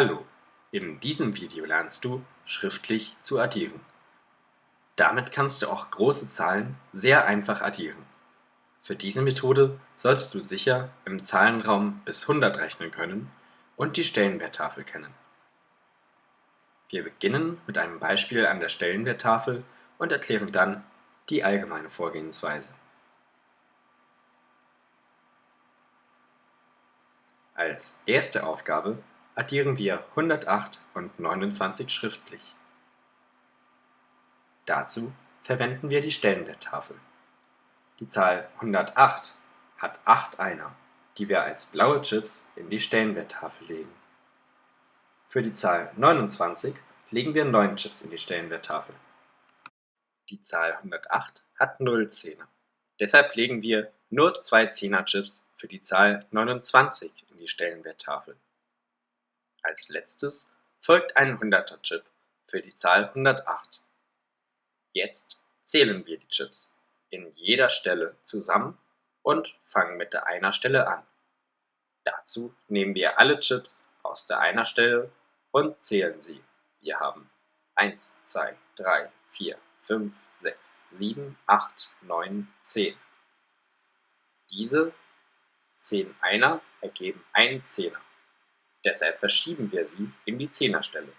Hallo, in diesem Video lernst du schriftlich zu addieren. Damit kannst du auch große Zahlen sehr einfach addieren. Für diese Methode solltest du sicher im Zahlenraum bis 100 rechnen können und die Stellenwerttafel kennen. Wir beginnen mit einem Beispiel an der Stellenwerttafel und erklären dann die allgemeine Vorgehensweise. Als erste Aufgabe addieren wir 108 und 29 schriftlich. Dazu verwenden wir die Stellenwerttafel. Die Zahl 108 hat 8 Einer, die wir als blaue Chips in die Stellenwerttafel legen. Für die Zahl 29 legen wir 9 Chips in die Stellenwerttafel. Die Zahl 108 hat 0 Zehner. Deshalb legen wir nur zwei Zehner-Chips für die Zahl 29 in die Stellenwerttafel. Als letztes folgt ein 100er Chip für die Zahl 108. Jetzt zählen wir die Chips in jeder Stelle zusammen und fangen mit der Einer-Stelle an. Dazu nehmen wir alle Chips aus der Einer-Stelle und zählen sie. Wir haben 1, 2, 3, 4, 5, 6, 7, 8, 9, 10. Diese 10 Einer ergeben einen Zehner. Deshalb verschieben wir sie in die Zehnerstelle.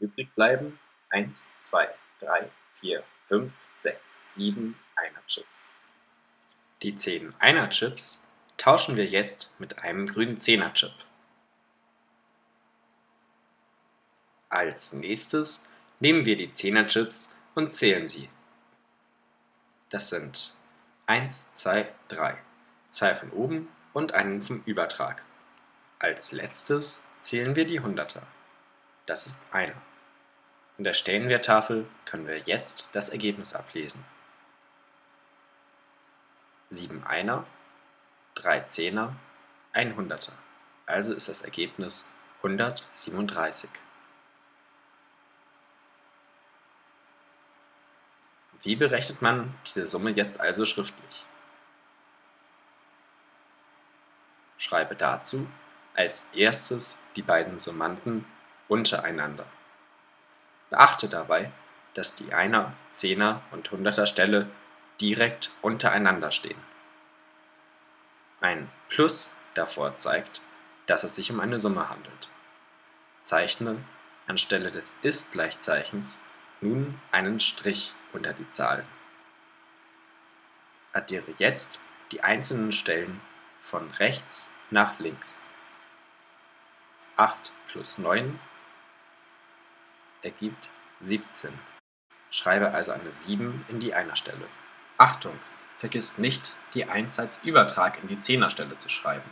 Übrig bleiben 1, 2, 3, 4, 5, 6, 7 Einer-Chips. Die 10 Einer-Chips tauschen wir jetzt mit einem grünen Zehner-Chip. Als nächstes nehmen wir die 10er-Chips und zählen sie. Das sind 1, 2, 3, zwei von oben und einen vom Übertrag. Als letztes zählen wir die Hunderter. Das ist einer. In der Stellenwerttafel können wir jetzt das Ergebnis ablesen. 7 Einer, 3 Zehner, ein Hunderter. Also ist das Ergebnis 137. Wie berechnet man diese Summe jetzt also schriftlich? Schreibe dazu als erstes die beiden Summanden untereinander. Beachte dabei, dass die Einer-, Zehner- und Hunderter Stelle direkt untereinander stehen. Ein Plus davor zeigt, dass es sich um eine Summe handelt. Zeichne anstelle des Ist-Gleichzeichens nun einen Strich unter die Zahlen. Addiere jetzt die einzelnen Stellen von rechts nach links. 8 plus 9 ergibt 17. Schreibe also eine 7 in die Einerstelle. Achtung! Vergiss nicht, die 1 als Übertrag in die Zehnerstelle zu schreiben.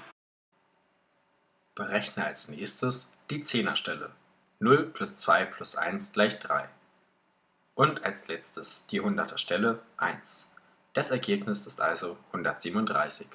Berechne als nächstes die Zehnerstelle. 0 plus 2 plus 1 gleich 3. Und als letztes die 100er Stelle 1. Das Ergebnis ist also 137.